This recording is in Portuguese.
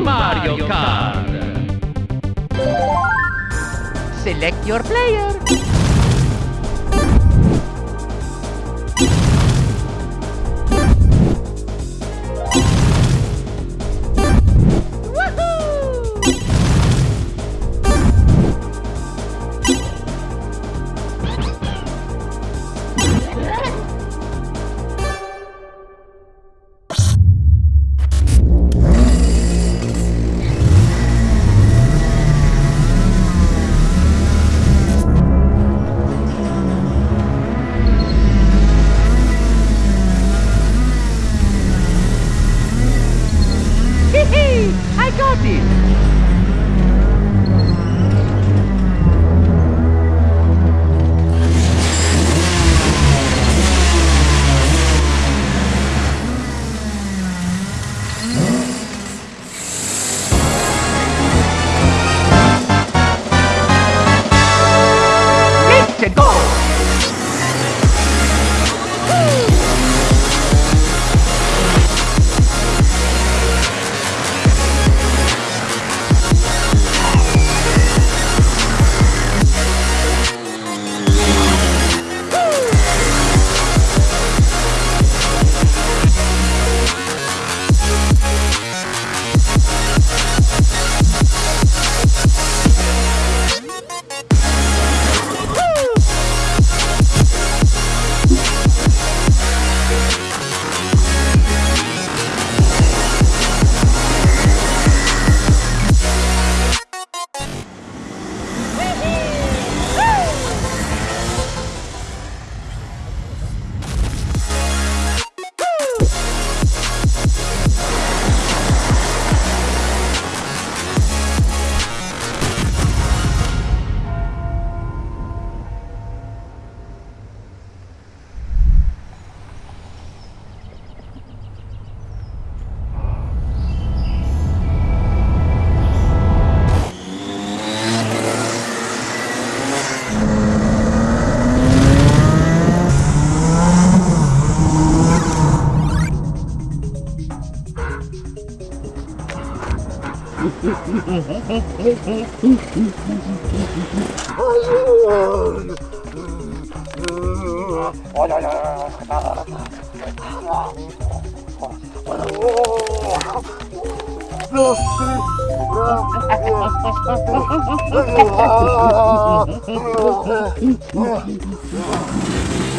Mario Kart. Select your player. Olha, olha, olha.